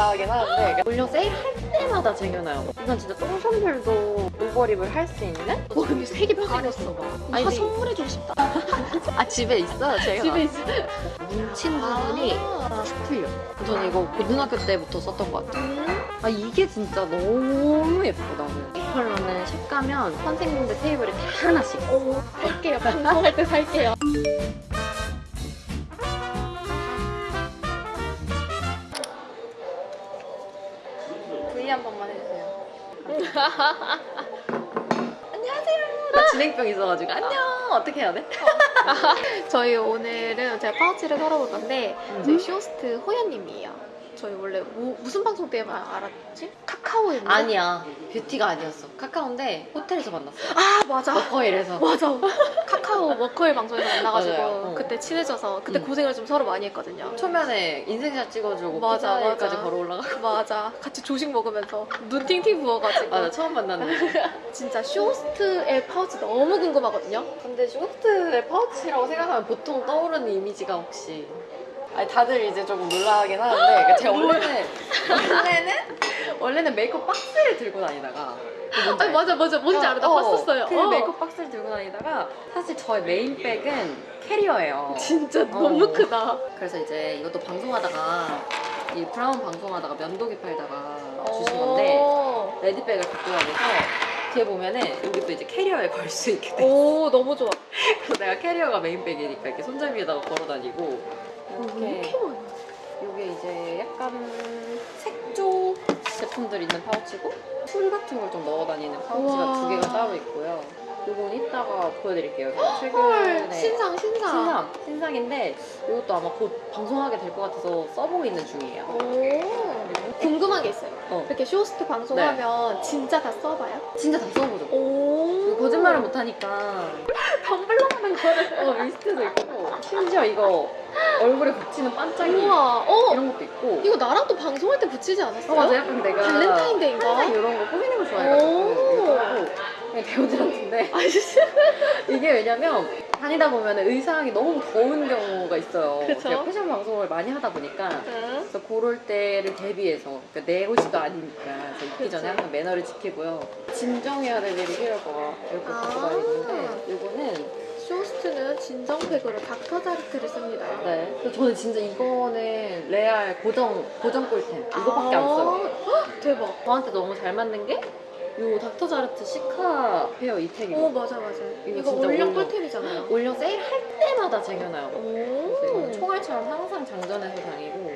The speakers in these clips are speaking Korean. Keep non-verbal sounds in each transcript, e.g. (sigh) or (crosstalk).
놀라긴 하는데 올려 세일할 때마다 쟁여놔요. 이건 진짜 똥손들도 오버립을 할 수 있는? 와 근데 색이. 아니, 아 근데- 선물해주고 싶다. (laughs) 아 집에 있어요 제가. 집에 있어. 뭉친 부분이 아. 툭 틀려. 저는 이거 고등학교 때부터 썼던 것 같아요. 음. 아 이게 진짜 너무. 이 컬러는 샵 가면 선생님들 테이블에 다 하나씩. 오 살게요. 방송할 때 살게요. (laughs) 안녕하세요. 나 진행병 있어가지고 안녕. 어떻게 해야 돼? (laughs) 저희 오늘은 제가 파우치를 털어볼 건데 저희 음. 쇼스트 호연님이에요. 저희 원래 뭐- 무슨 방송 때문에 알았지? 카카오였나? 아니야 뷰티가 아니었어. 카카오인데 호텔에서 만났어. 아 맞아. 워커힐에서. 맞아. 카카오 워커힐 방송에서 만나가지고. 어. 그때 친해져서 그때 음. 고생을 좀 서로 많이 했거든요. 초면에 인생샷 찍어주고 맞아, 피자일까지 맞아. 걸어 올라가. 맞아. 같이 조식 먹으면서 눈 팅팅 부어가지고 맞아 처음 만났는데. (laughs) 진짜 쇼스트의 파우치 너무 궁금하거든요. 근데 쇼트의 파우치라고 생각하면 보통 떠오르는 이미지가 혹시 아니 다들 이제 조금 놀라긴 하는데 그러니까 제가 원래는 원래는 원래는 메이크업 박스를 들고 다니다가 아니 맞아 맞아 뭔지 알아 나 어, 봤었어요. 그 어. 메이크업 박스를 들고 다니다가 사실 저의 main bag은 캐리어예요. 진짜 어. 너무 크다. 그래서 이제 이것도 방송하다가 이 브라운 방송하다가 면도기 팔다가 주신 건데 어. 레디백을 갖고 다녀서 뒤에 보면은 여기 또 이제 캐리어에 (laughs) 걸 수 있게 돼. 오 너무 좋아. 그래서 내가 캐리어가 main bag이니까 이렇게 손잡이에다가 걸어 다니고 왜 이렇게? 이게 이제 약간 색조 제품들 있는 파우치고 tool 같은 걸 좀 넣어 다니는 파우치가 우와. 두 개가 따로 있고요. 이건 이따가 보여드릴게요. 제가 헐 최근에 신상 신상. 신상 신상인데 이것도 아마 곧 방송하게 될 것 같아서 써보고 있는 중이에요. 오 궁금한 게 있어요. 어. 이렇게 쇼스트 방송하면 진짜 다 써봐요? 진짜 다 써보죠. 오 거짓말을 못하니까 (laughs) 하는 거를. 어 미스트도 있고 심지어 이거 얼굴에 붙이는 반짝이 우와 어 이런 것도 있고 이거 나랑 또 방송할 때 붙이지 않았어요? 어 맞아 약간 내가 발렌타인데이인가? 항상 이런 거 꾸미는 걸 좋아해가지고 오. 이거 그냥 배우들한테 (laughs) 아 진짜. 이게 왜냐면 다니다 보면 의상이 너무 더운 경우가 있어요 그쵸. 패션 방송을 많이 하다 보니까 응. 그래서 그럴 때를 대비해서 그러니까 내 옷이도 아니니까 그래서 입기. 전에 항상 매너를 지키고요 진정해야 될 일이 필요할 거가 이렇게 아. 갖고 다니는데 이거는 쇼스트는 진정팩으로 닥터자르트를 씁니다. 네 그래서 저는 진짜 이거는 레알 고정 고정 꿀템 이거밖에 안 써요 아, 대박. 저한테 너무 잘 맞는 게이 닥터자르트 시카 페어 이 팩이에요 오 맞아 맞아. 이거 이거 진짜 올영. 꿀템이잖아요. 올영 세일 할 때마다 쟁여놔요 오. 총알처럼 항상 장전해서 다니고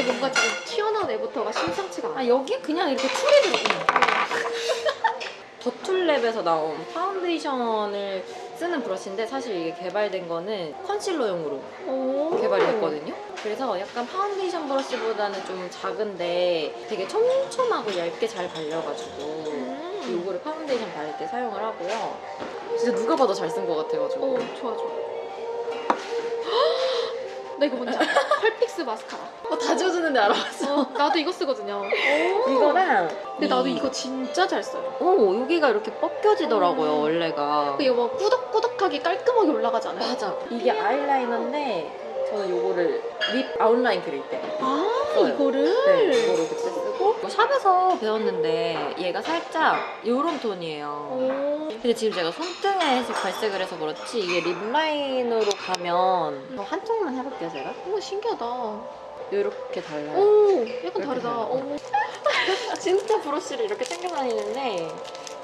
이게 뭔가 지금 튀어나온 애부터가 심상치가 않아. 아 여기 그냥 이렇게 tool이 들어있는 (laughs) 더툴랩에서 나온 파운데이션을 쓰는 브러쉬인데 사실 이게 개발된 거는 컨실러용으로 오. 개발이 됐거든요. 그래서 약간 파운데이션 브러쉬보다는 좀 작은데 되게 촘촘하고 얇게 잘 발려가지고 음. 이거를 파운데이션 바를 때 사용을 하고요. 진짜 누가 봐도 잘 쓴 것 같아가지고. 오 좋아 좋아. 나 이거 뭔지 알아? (laughs) 펄픽스 마스카라. 어, 다 지워주는데 알아봤어. 어, 나도 이거 쓰거든요. 이거랑 근데 나도 이- 이거 진짜 잘 써요. 어 여기가 이렇게 벗겨지더라고요 음. 원래가. 이거 막 꾸덕 꾸덕하게 깔끔하게 올라가지 않아요? 맞아. 이게 아이라이너인데 저는 요거를 립 아웃라인 그릴 때. 아 써요. 이거를? 네, 이거를 그때 쓰고 샵에서 배웠는데 얘가 살짝 요런 톤이에요. 오. 근데 지금 제가 손등에 발색을 해서 그렇지 이게 립라인으로 가면 한쪽만 해볼게요 제가. 오 신기하다. 이렇게 달라요. 오 약간 다르다. 달라요. 오. (laughs) 진짜 브러쉬를 이렇게 챙겨 다니는데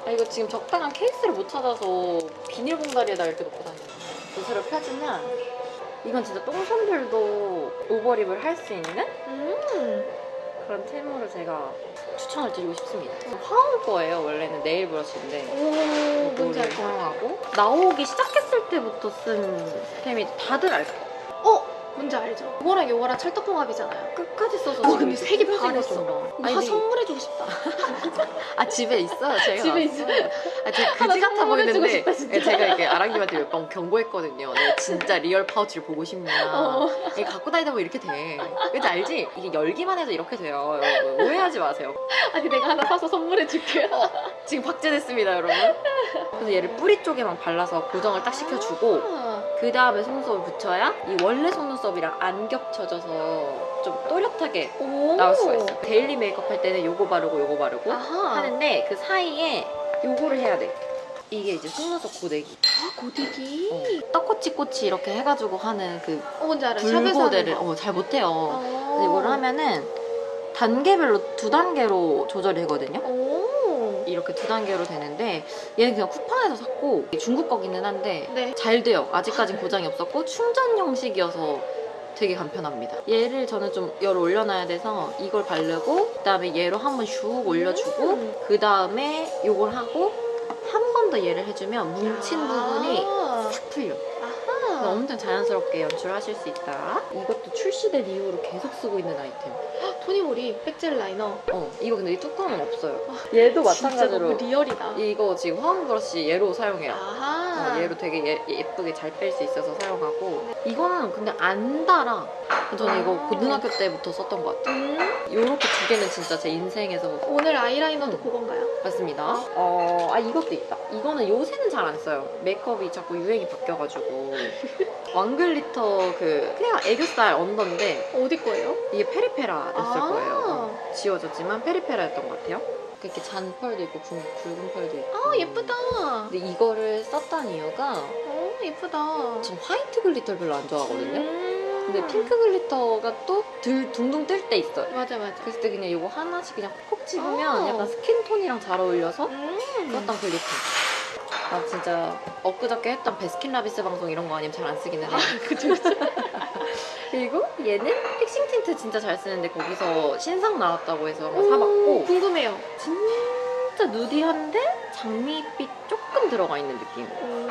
아, 이거 지금 적당한 케이스를 못 찾아서 비닐 봉다리에다 이렇게 놓고 다녀요. 붓으로 펴주면 이건 진짜 똥손들도 오버립을 할 수 있는 음. 그런 템으로 제가 추천을 드리고 싶습니다. 화울 거예요. 원래는 네일 브러쉬인데 오 뭔지 이거를 알것 같아. 사용하고 나오기 시작했을 때부터 쓴 템이 다들 알 거예요. 어 뭔지 알죠? 이거랑 이거랑 찰떡궁합이잖아요. 끝까지 써서 와, 지금 근데 색이 다 근데 선물해주고 싶다. (laughs) 아 집에 있어요. 제가 집에. 있어요. 아, 되게 그지 같아 보이는데 싶다. 예, 제가 이렇게 아랑님한테 몇 번 경고했거든요. 너 진짜 real 파우치를 보고 싶냐. (laughs) 어. 이게 갖고 다니다 보면 이렇게 돼. 왠지 알지? 이게 열기만 해도 이렇게 돼요. 여러분 오해하지 마세요. 아니 내가 하나 사서 선물해줄게요. 지금 박제됐습니다, 여러분. 그래서 얘를 뿌리 쪽에만 발라서 고정을 딱 시켜주고 아. 그 다음에 속눈썹을 붙여야 이 원래 속눈썹이랑 안 겹쳐져서 좀 또렷하게 오. 나올 수가 있어요. daily 메이크업 할 때는 요거 바르고 요거 바르고 아하. 하는데 그 사이에 요거를 해야 돼. 이게 이제 속눈썹 고데기. 아, 고데기. 어. 떡꼬치꼬치 이렇게 해가지고 하는 그 어, 뭔지 하는 불고데를 거. 어, 잘 못해요. 어. 그래서 이거를 하면은 단계별로 두 단계로 조절이 되거든요. 오. 이렇게 두 단계로 되는데 얘는 그냥 쿠팡에서 샀고 중국 거기는 한데 네. 잘 돼요. 아직까진 고장이 없었고 충전 형식이어서 되게 간편합니다. 얘를 저는 좀 열을 올려놔야 돼서 이걸 바르고 그다음에 얘로 한번 슉 올려주고 음. 그다음에 이걸 하고 한 번 더 얘를 해주면 뭉친 부분이 아. 싹 풀려. 아 하. 엄청 자연스럽게 연출하실 수 있다. 이것도 출시된 이후로 계속 쓰고 있는 아이템. 토니모리 백젤 라이너. 어, 이거 근데 이 뚜껑은 없어요. 얘도 진짜 너무 real이다. 이거 지금 화홍 브러쉬 얘로 사용해요. 아하. 어, 얘로 되게 예, 예쁘게 잘 뺄 수 있어서 사용하고 이거는 근데 안 달아. 저는 이거 고등학교 때부터 썼던 것 같아요. 음. 이렇게 두 개는 진짜 제 인생에서 오늘 아이라이너도 음. 그건가요? 맞습니다. 어, 아 이것도 있다. 이거는 요새는 잘 안 써요. 메이크업이 자꾸 유행이 바뀌어가지고 (laughs) 왕glitter 그 그냥 애교살 under인데 어디 거예요? 이게 페리페라였을 아. 거예요. 어, 지워졌지만 페리페라였던 것 같아요. 이렇게 잔 펄도 있고 굵, 굵은 펄도 있고. 아 예쁘다. 근데 이거를 썼던 이유가 어 예쁘다. 전 화이트 glitter를 별로 안 좋아하거든요. 음. 근데 핑크 glitter가 또 들, 둥둥 뜰 때 있어요. 맞아 맞아. 때 그냥 이거 하나씩 그냥 콕 집으면 어. 약간 skin tone이랑 잘 어울려서 음. 썼던 glitter. 나 진짜 엊그저께 했던 베스킨라빈스 방송 이런 거 아니면 잘 안 쓰기는 해요. 그쵸 그쵸. (laughs) 그리고 얘는 픽싱 틴트 진짜 잘 쓰는데 거기서 신상 나왔다고 해서 오, 사봤고 궁금해요. 진짜 누디한데 장미빛 조금 들어가 있는 느낌. 오.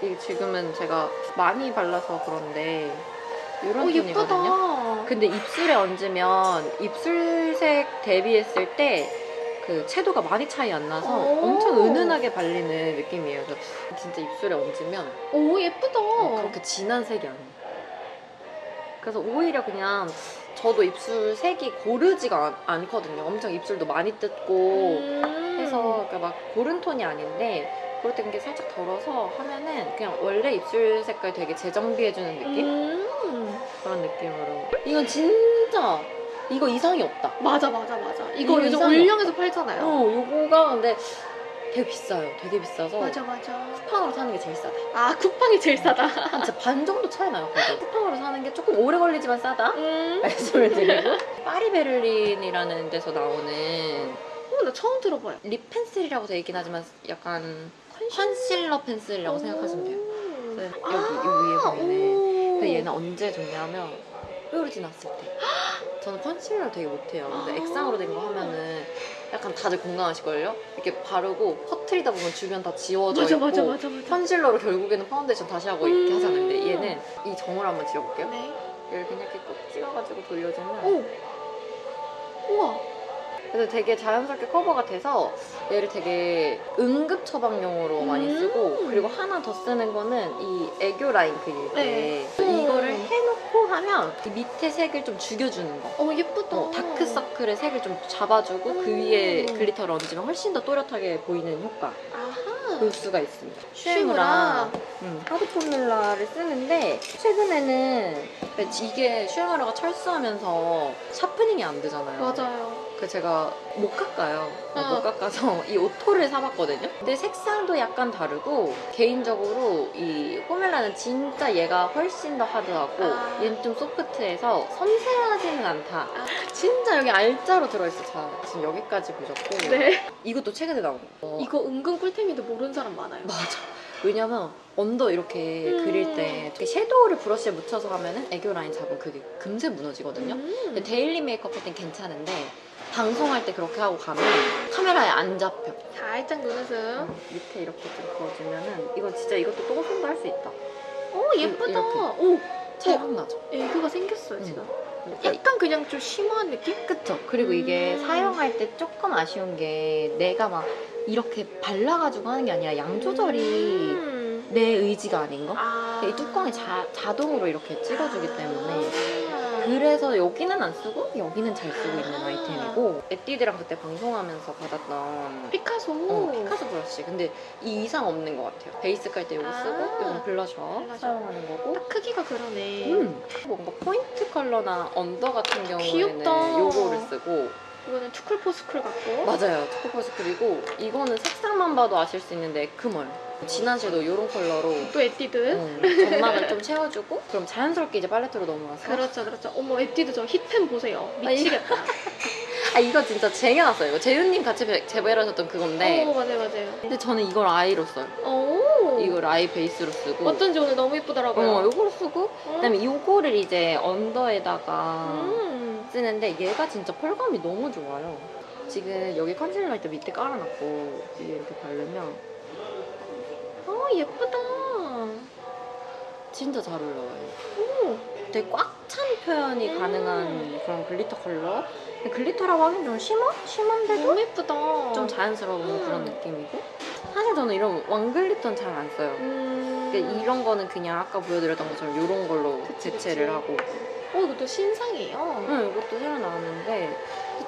이게 지금은 제가 많이 발라서 그런데 이런 어 톤이거든요. 예쁘다. 근데 입술에 얹으면 입술색 대비했을 때 그 채도가 많이 차이 안 나서 오. 엄청 은은하게 발리는 느낌이에요. 그래서 진짜 입술에 얹으면 오 예쁘다. 그렇게 진한 색이 아니에요. 그래서 오히려 그냥 저도 입술 색이 고르지가 않, 않거든요. 엄청 입술도 많이 뜯고 음. 해서 그러니까 막 고른 톤이 아닌데 그럴 때 이게 살짝 덜어서 하면은 그냥 원래 입술 색깔 되게 재정비해주는 느낌? 음. 그런 느낌으로 이건 진짜 이거 이상이 없다 맞아 맞아 맞아. 이거 이거 요즘. 올영에서 팔잖아요. 어 요거가 근데 되게 비싸요 되게 비싸서 맞아 맞아. 쿠팡으로 사는 게 제일 싸다 아 쿠팡이 제일 싸다. 한 진짜 반 정도 차이 나요 (laughs) 쿠팡으로 사는 게 조금 오래 걸리지만 싸다 음. (laughs) 말씀을 드리고 파리 베를린이라는 데서 나오는 어, 나 처음 들어봐요. lip pencil이라고 되어 있긴 하지만 약간 컨실러 pencil이라고 생각하시면 돼요 그래서 여기 이 위에 보이는 오. 근데 얘는 언제 좋냐면 뾰루지 났을 때 (laughs) 저는 컨실러 되게 못해요 근데 아. 액상으로 된 거 하면은 약간 다들 공감하실걸요? 이렇게 바르고 퍼트리다 보면 주변 다 지워져 맞아 있고 맞아 맞아 맞아. 컨실러로 결국에는 파운데이션 다시 하고 이렇게 음. 하잖아요 근데 얘는 이 점을 한번 지워볼게요 네. 얘를 그냥 이렇게 꼭 찍어가지고 돌려주면 오. 우와. 그래서 되게 자연스럽게 커버가 돼서 얘를 되게 응급 처방용으로 많이 음. 쓰고 그리고 하나 더 쓰는 거는 이 애교 라인 그릴 때 네. 이거를 음. 해놓고 하면 이 밑에 색을 좀 죽여주는 거 어 예쁘다. 어, 다크서클의 색을 좀 잡아주고 그 음. 위에 글리터를 얹으면 훨씬 더 또렷하게 보이는 효과 아하. 볼 수가 있습니다 슈에무라. 음, 하드 포뮬라를 쓰는데 최근에는 이게 슈에무라가 철수하면서 샤프닝이 안 되잖아요 맞아요. 그 제가 못 깎아요. 어, 어. 못 깎아서 (laughs) 이 오토를 사봤거든요. 근데 색상도 약간 다르고 개인적으로 이 포뮬라는 진짜 얘가 훨씬 더 하드하고 아. 얘는 좀 소프트해서 섬세하지는 않다. 아. 진짜 여기 알짜로 들어있어. 자, 지금 여기까지 보셨고 네. 이것도 최근에 나온 거. 어, 이거 은근 꿀템인데 모르는 사람 많아요. 맞아. 왜냐면 언더 이렇게 음. 그릴 때 이렇게 섀도우를 브러쉬에 묻혀서 하면은 애교 라인 잡으면 그게 금세 무너지거든요. 음. 근데 데일리 메이크업 할 땐 괜찮은데 방송할 때 그렇게 하고 가면 카메라에 안 잡혀. 살짝 눈웃음. 밑에 이렇게 좀 그어주면은 이건 진짜 이것도 똥손도 할 수 있다. 오 예쁘다. 이렇게. 오 차이가 나죠. 애교가 생겼어요 음. 지금. 약간 그냥 좀 shimmer한 느낌? 그쵸. 그리고 이게 음. 사용할 때 조금 아쉬운 게 내가 막 이렇게 발라가지고 하는 게 아니라 양 조절이 음. 내 의지가 아닌 거? 아. 이 뚜껑이 자, 자동으로 이렇게 찍어주기 때문에 아. 그래서 여기는 안 쓰고 여기는 잘 쓰고 있는 아이템이고 에뛰드랑 그때 방송하면서 받았던 피카소. 어, 피카소 브러쉬. 근데 이 이상 없는 것 같아요. 베이스 깔 때 이거 아. 쓰고 이건 블러셔 블러셔. 사용하는 거고. 딱 크기가 그러네. 음. 뭔가 포인트 컬러나 언더 같은 경우에는 귀엽다. 요거를 쓰고 이거는 투쿨포스쿨 같고. 맞아요. 그리고 이거는 색상만 봐도 아실 수 있는데 에크멀. 진한 섀도우 이런 컬러로 또 에뛰드. 음, 점막을 좀 채워주고 그럼 자연스럽게 이제 팔레트로 넘어가서 그렇죠, 그렇죠. 어머, 에뛰드 저 hit pan 보세요. 미치겠다. (laughs) 아 이거 진짜 쟁여놨어요. 이거 재윤님 같이 제- 재배하셨던 그건데 어, 맞아요, 맞아요. 근데 저는 이걸 eye로 써요. 오. 이걸 eye 베이스로 쓰고 어쩐지 오늘 너무 예쁘더라고요. 어, 요걸 쓰고 음. 그다음에 요거를 이제 언더에다가 음. 쓰는데 얘가 진짜 펄감이 너무 좋아요. 지금 여기 컨실러 일단 밑에 깔아놨고 이게 이렇게 바르면 아, 예쁘다. 진짜 잘 올라와요. 오. 되게 꽉 찬 표현이 음. 가능한 그런 글리터 컬러. 글리터라고 하긴 좀 shimmer? shimmer한데도 너무 예쁘다. 좀 자연스러운 음. 그런 느낌이고. 사실 저는 이런 왕글리터는 잘 안 써요. 음. 그러니까 이런 거는 그냥 아까 보여드렸던 것처럼 이런 걸로 그치, 대체를 그치. 하고. 어, 이것도 신상이에요. 응, 이것도 새로 나왔는데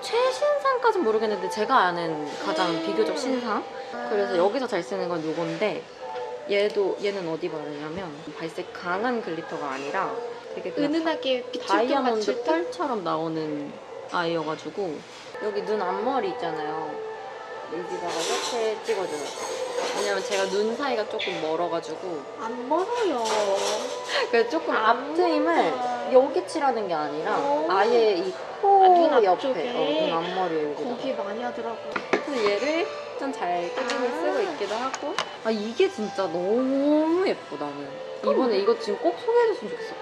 최신상까진 모르겠는데 제가 아는 가장 음. 비교적 신상. 그래서 여기서 잘 쓰는 건 요건데 얘도 얘는 어디 바르냐면 발색 강한 글리터가 아니라 되게 은은하게 빛을 좀 다이아몬드. 펄처럼 나오는 아이여가지고 여기 눈 앞머리 있잖아요. 여기다가 이렇게 찍어줘요. 왜냐면 제가 눈 사이가 조금 멀어가지고 안 멀어요. (laughs) 그래서 조금 아. 앞트임을 여기 칠하는 게 아니라 오. 아예 이 아, 코눈 옆에 앞쪽에. 어, 눈 앞머리에 여기다 거기 많이 하더라고. 그래서 얘를 좀 잘 꾸미고 아. 쓰고 있기도 하고 아 이게 진짜 너무 나는 이번에 이거 지금 꼭 소개해줬으면 좋겠어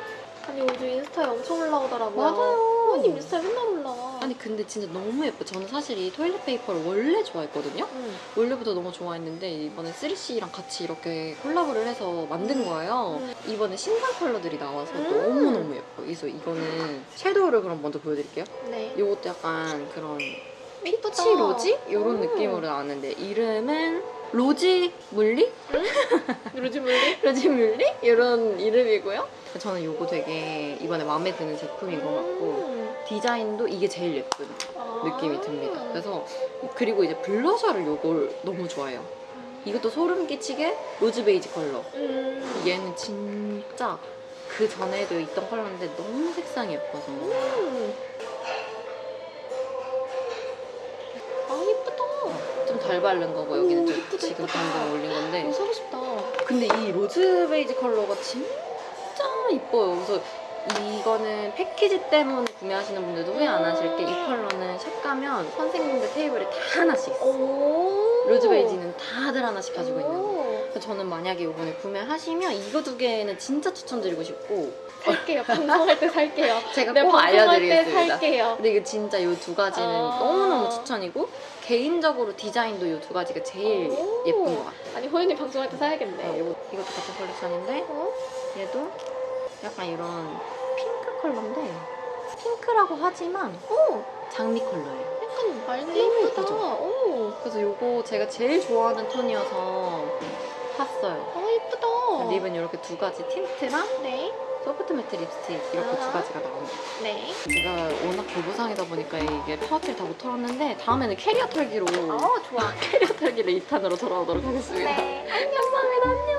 아니 요즘 인스타에 엄청 올라오더라고요. 맞아요. 언니 인스타에 맨날 올라와. 아니 근데 진짜 너무 예뻐 저는 사실 이 토일렛 페이퍼를 원래 좋아했거든요 응. 원래부터 너무 좋아했는데 이번에 3CE랑 같이 이렇게 콜라보를 해서 만든 거예요 음. 이번에 신상 컬러들이 나와서 음. 너무너무 예뻐 그래서 이거는 섀도우를 그럼 먼저 보여드릴게요 네. 이것도 약간 그런. peach rosy? 이런 음. 느낌으로 나왔는데 이름은 로지 물리? 요즘 물리? (laughs) 로지 물리? 이런 이름이고요 저는 이거 되게 이번에 마음에 드는 제품인 것 같고 음. 디자인도 이게 제일 예쁜 아. 느낌이 듭니다 그래서 그리고 이제 블러셔를 이걸 너무 좋아해요 이것도 소름 끼치게 로즈 베이지 컬러 음. 얘는 진짜 그 전에도 있던 컬러인데 너무 색상이 예뻐서 바른 거고 여기는 오, 좀 예쁘다, 지금 예쁘다. 방금 올린 건데 이거 사고 싶다. 근데 이 로즈 베이지 컬러가 진짜 이뻐요. 그래서 이거는 패키지 때문에 구매하시는 분들도 후회 안 하실 게 이 컬러는 샵 가면 선생님들 테이블에 다 하나씩 있어. 오. 로즈 베이지는 다들 하나씩 가지고 있는 거. 오. 그래서 저는 만약에 이번에 구매하시면 이거 두 개는 진짜 추천드리고 싶고 살게요. 방송할 때 살게요. (laughs) 제가 네, 꼭 알려드리겠습니다. 살게요. 근데 이거 진짜 이 두 가지는 아. 너무너무 추천이고 개인적으로 디자인도 이 두 가지가 제일 오. 예쁜 것 같아요. 아니 호연이 방송할 때 사야겠네. 네, 이거, 이것도 같은 컬렉션인데 어? 얘도 약간 이런 핑크 컬러인데 핑크라고 하지만 오. 장미 컬러예요. 약간 말도 너무 예쁘다. 오. 그래서 이거 제가 제일 좋아하는 톤이어서 샀어요. 아 예쁘다. 립은 이렇게 두 가지 틴트랑 네. 소프트 매트 립스틱 이렇게 두 아하. 가지가 나옵니다. 네. 제가 워낙 보부상이다 보니까 이게 파우치를 다 못 털었는데 다음에는 캐리어 털기로 어 좋아. (laughs) 캐리어 털기를 2탄으로 돌아오도록 하겠습니다. 네. 감사합니다. 안녕.